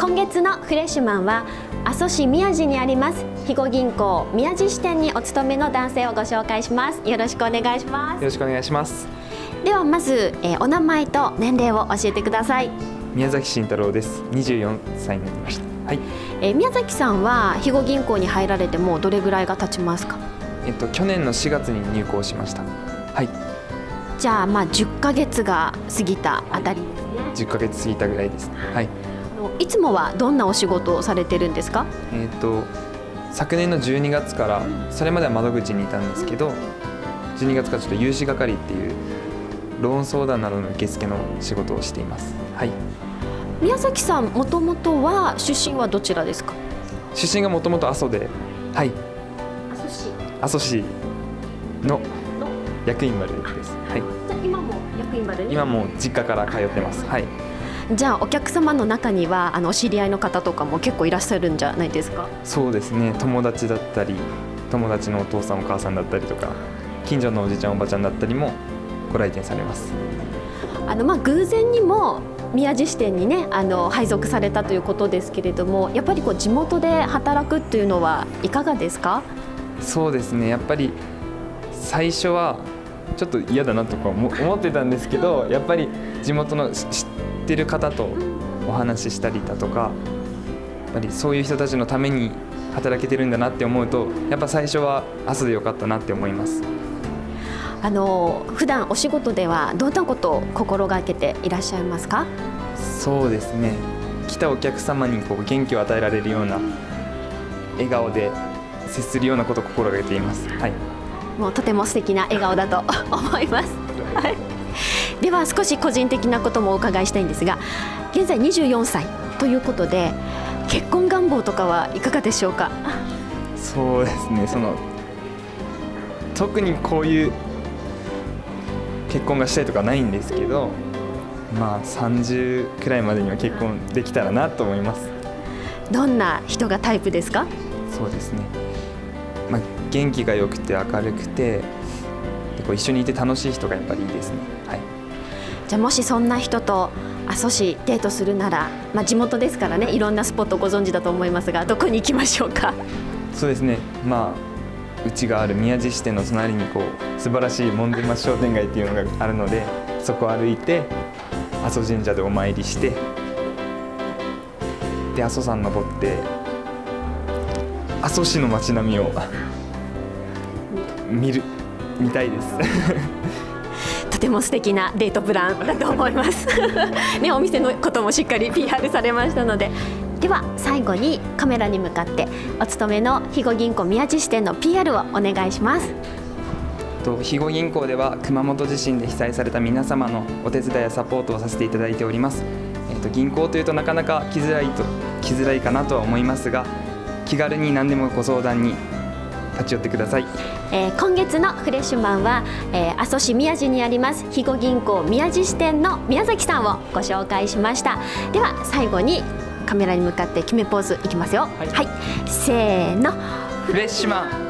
え今月のフレッシュマンは阿蘇市宮地にあります肥後銀行宮地支店にお勤めの男性をご紹介します。よろしくお願いします。よろしくお願いします。ではまず、えお名前と年齢を教えてください。宮崎慎太郎です。24歳になりました。はい。え宮崎さんは肥後銀行に入られてもうどれぐらいが経ちますか？えっと去年の4月に入行しました。はい。じゃあまあ10ヶ月が過ぎたあたりですね。10ヶ月過ぎたぐらいですはいいつもはどんなお仕事をされてるんですか？えっと昨年の12月からそれまでは窓口にいたんですけど12月からちょっと融資係っていうローン相談などの受付の仕事をしています。はい。宮崎さんもともとは出身はどちらですか？出身がもともと阿蘇ではい。阿蘇市。阿蘇市の役員丸です。はい。じゃあ今も役員まで今も実家から通ってます。はいじゃあお客様の中にはあのお知り合いの方とかも結構いらっしゃるんじゃないですか？そうですね。友達だったり友達のお父さんお母さんだったりとか近所のおじちゃんおばちゃんだったりもご来店されます。あのまあ偶然にも宮地支店にねあの配属されたということですけれどもやっぱりこう地元で働くっていうのはいかがですか？そうですね。やっぱり最初はちょっと嫌だなとか思思ってたんですけどやっぱり地元のし知ってる方とお話ししたりだとかやっぱりそういう人たちのために働けてるんだなって思うとやっぱ最初は明日でよかったなって思います。あの普段お仕事ではどんなことを心がけていらっしゃいますか？そうですね。来たお客様にこう元気を与えられるような笑顔で接するようなことを心がけています。はいもうとても素敵な笑顔だと 思います。はい、では少し個人的なこともお伺いしたいんですが現在24歳ということで結婚願望とかはいかがでしょうか？そうですね。その特にこういう結婚がしたいとかないんですけどまあ30くらいまでには結婚できたらなと思います。どんな人がタイプですか？そうですね、まあ、元気が良くて明るくてでこう一緒にいて楽しい人がやっぱりいいですね。はい。じゃあもしそんな人と阿蘇市デートするなら、まあ、地元ですからねいろんなスポットご存知だと思いますがどこに行きましょうか？そうですね。まあうちがある宮地支店の隣にこう素晴らしい門前町商店街っていうのがあるのでそこを歩いて阿蘇神社でお参りしてで阿蘇山登って阿蘇市の街並みを見る見たいです。とても素敵なデートプランだと思います。ねお店のこともしっかり PR されましたので。では最後にカメラに向かってお勤めの肥後銀行宮地支店の PR をお願いします。と肥後銀行では熊本地震で被災された皆様のお手伝いやサポートをさせていただいております、えー、と銀行というとなかなか来づらいと来づらいかなとは思いますが気軽に何でもご相談に立ち寄ってください。えー今月のフレッシュマンは、えー阿蘇市宮地にあります肥後銀行宮地支店の宮崎さんをご紹介しました。では最後にカメラに向かって決めポーズいきますよ。はい。はい、せーの。フレッシュマン